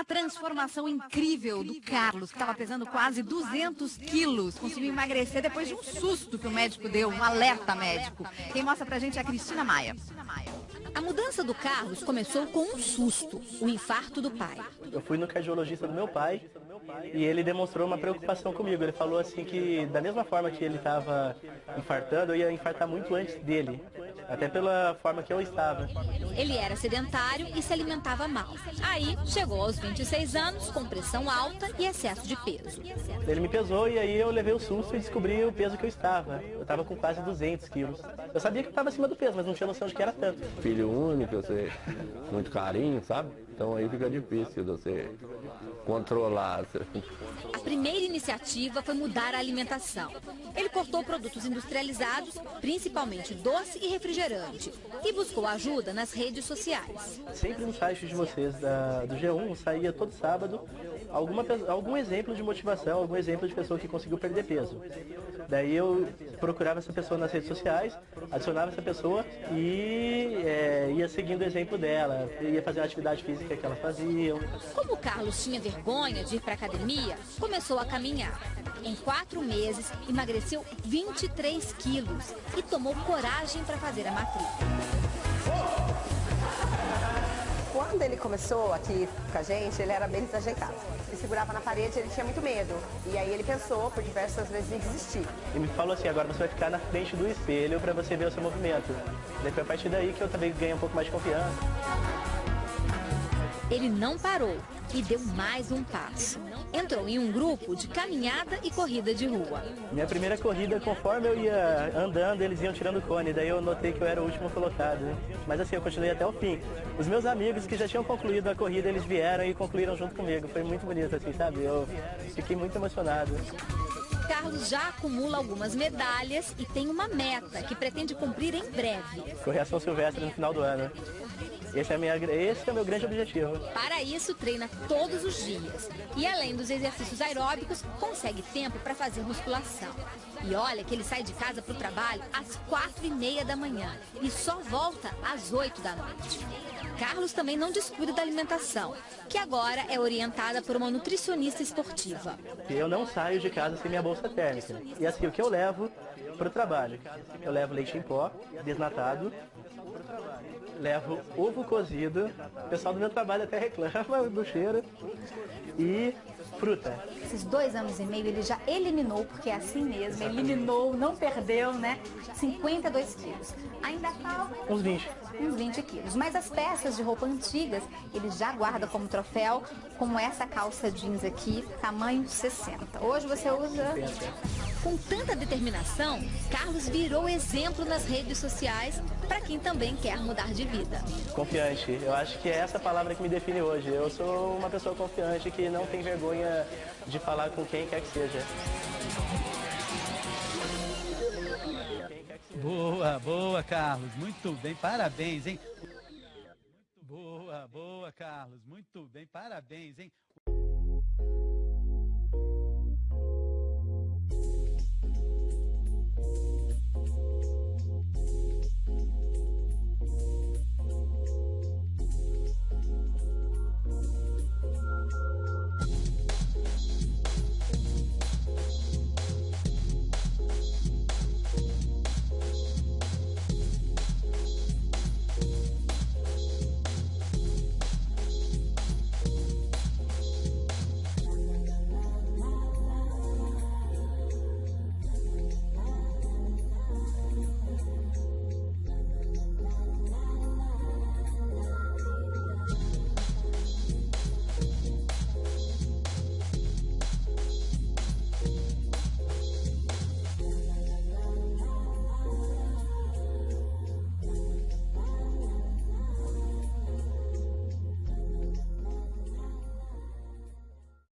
uma transformação incrível do Carlos, que estava pesando quase 200 quilos. Conseguiu emagrecer depois de um susto que o médico deu, um alerta médico. Quem mostra pra gente é a Cristina Maia. A mudança do Carlos começou com um susto, o infarto do pai. Eu fui no cardiologista do meu pai e ele demonstrou uma preocupação comigo. Ele falou assim que da mesma forma que ele estava infartando, eu ia infartar muito antes dele, até pela forma que eu estava. Ele era sedentário e se alimentava mal. Aí chegou aos 26 anos com pressão alta e excesso de peso. Ele me pesou e aí eu levei o susto e descobri o peso que eu estava. Eu estava com quase 200 quilos. Eu sabia que eu estava acima do peso, mas não tinha noção de que era tanto. Filho único, você muito carinho, sabe? Então aí fica difícil você controlar. A primeira iniciativa foi mudar a alimentação. Ele cortou produtos industrializados, principalmente doce e refrigerante, e buscou ajuda nas redes sociais. Sempre no site de vocês da, do G1 saía todo sábado alguma, algum exemplo de motivação, algum exemplo de pessoa que conseguiu perder peso. Daí eu procurava essa pessoa nas redes sociais, adicionava essa pessoa e é, ia seguindo o exemplo dela, ia fazer a atividade física que ela fazia. Como o Carlos tinha vergonha de ir para academia, começou a caminhar. Em quatro meses, emagreceu 23 quilos e tomou coragem para fazer a matrícula. Ele começou aqui com a gente, ele era bem desajeitado. Ele segurava na parede, ele tinha muito medo. E aí ele pensou por diversas vezes em desistir. E me falou assim, agora você vai ficar na frente do espelho para você ver o seu movimento. Daí foi a partir daí que eu também ganhei um pouco mais de confiança. Ele não parou e deu mais um passo. Entrou em um grupo de caminhada e corrida de rua. Minha primeira corrida, conforme eu ia andando, eles iam tirando cone. Daí eu notei que eu era o último colocado. Mas assim, eu continuei até o fim. Os meus amigos que já tinham concluído a corrida, eles vieram e concluíram junto comigo. Foi muito bonito, assim, sabe? Eu fiquei muito emocionado. Carlos já acumula algumas medalhas e tem uma meta que pretende cumprir em breve. Correr a São Silvestre no final do ano. Esse é, minha, esse é o meu grande objetivo. Para isso, treina todos os dias. E além dos exercícios aeróbicos, consegue tempo para fazer musculação. E olha que ele sai de casa para o trabalho às quatro e meia da manhã e só volta às oito da noite. Carlos também não descuida da alimentação, que agora é orientada por uma nutricionista esportiva. Eu não saio de casa sem minha bolsa térmica. E assim, o que eu levo para o trabalho? Eu levo leite em pó, desnatado, levo ovo cozido, o pessoal do meu trabalho até reclama do cheiro, e fruta. Esses dois anos e meio ele já eliminou, porque é assim mesmo, eliminou, não perdeu, né? 52 quilos. Ainda falta... Uns 20. Uns 20 quilos. Mas as peças de roupa antigas, ele já guarda como troféu, como essa calça jeans aqui, tamanho 60. Hoje você usa... 60. Com tanta determinação, Carlos virou exemplo nas redes sociais para quem também quer mudar de vida. Confiante. Eu acho que é essa palavra que me define hoje. Eu sou uma pessoa confiante que não tem vergonha de falar com quem quer que seja. Boa, boa, Carlos. Muito bem. Parabéns, hein? Boa, boa, Carlos. Muito bem. Parabéns, hein?